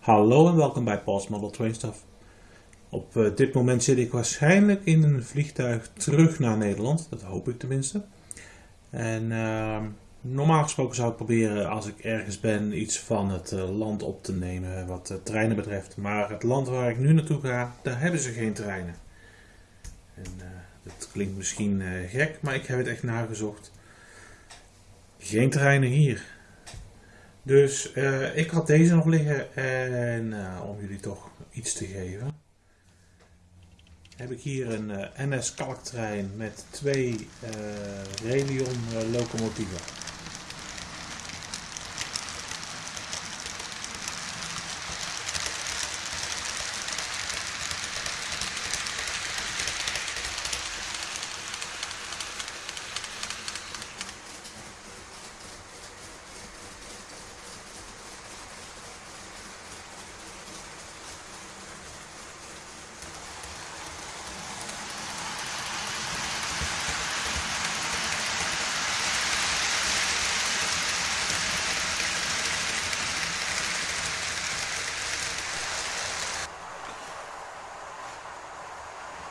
Hallo en welkom bij Paul's Model Train Stuff. Op eh, dit moment zit ik waarschijnlijk in een vliegtuig terug naar Nederland, dat hoop ik tenminste. En ehm, normaal gesproken zou ik proberen als ik ergens ben iets van het eh, land op te nemen wat treinen betreft. Maar het land waar ik nu naartoe ga, daar hebben ze geen treinen. En eh, dat klinkt misschien gek, maar ik heb het echt nagezocht. Geen treinen hier. Dus uh, ik had deze nog liggen en uh, om jullie toch iets te geven. Heb ik hier een uh, NS kalktrein met twee Relion locomotieven.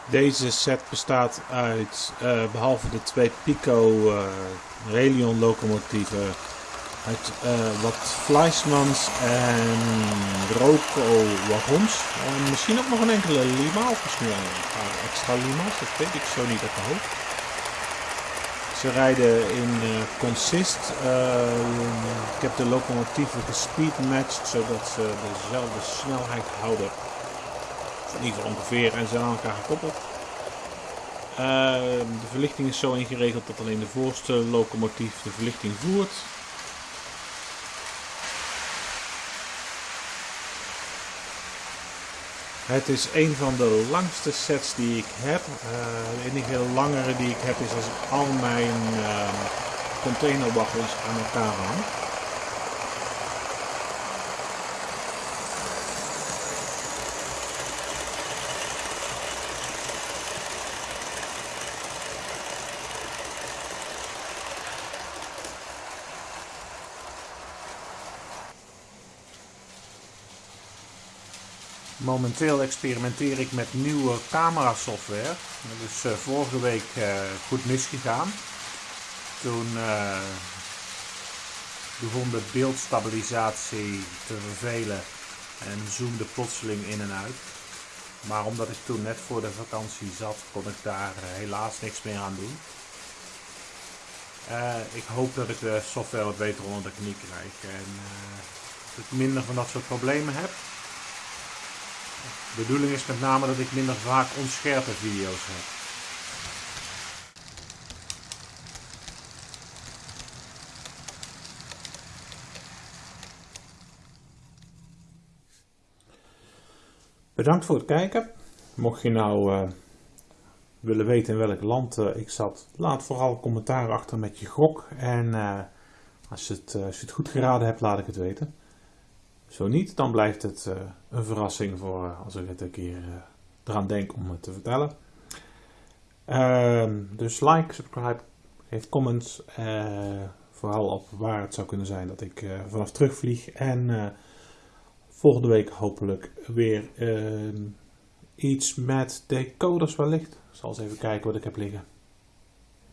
Deze set bestaat uit, uh, behalve de twee Pico uh, Relion locomotieven, uit uh, wat Fleischmans en Roco wagons. En misschien ook nog een enkele Lima of misschien een paar extra Lima's, dat weet ik zo niet uit de hoofd. Ze rijden in consist. ik heb de locomotieven gespeedmatched zodat ze dezelfde snelheid houden in ieder ongeveer, en zijn aan elkaar gekoppeld. Uh, de verlichting is zo ingeregeld dat alleen de voorste locomotief de verlichting voert. Het is een van de langste sets die ik heb. Uh, de enige langere die ik heb is als ik al mijn uh, aan elkaar hang. Momenteel experimenteer ik met nieuwe camera software. Dat is uh, vorige week uh, goed misgegaan. Toen uh, begon de beeldstabilisatie te vervelen en zoomde plotseling in en uit. Maar omdat ik toen net voor de vakantie zat, kon ik daar helaas niks meer aan doen. ik hoop dat ik de software wat beter onder de knie krijg en dat ik minder van dat soort problemen heb. De bedoeling is met name dat ik minder vaak onscherpe video's heb. Bedankt voor het kijken. Mocht je nou uh, willen weten in welk land uh, ik zat, laat vooral commentaar achter met je gok. En uh, als, als je het goed geraden hebt, laat ik het weten. Zo niet, dan blijft het uh, een verrassing voor uh, als ik het een keer uh, eraan denk om het te vertellen. Ehm, dus like, subscribe, geef comments. vooral op waar het zou kunnen zijn dat ik vanaf terugvlieg. En volgende week hopelijk weer ehm, iets met decoders wellicht. Ik zal eens even kijken wat ik heb liggen.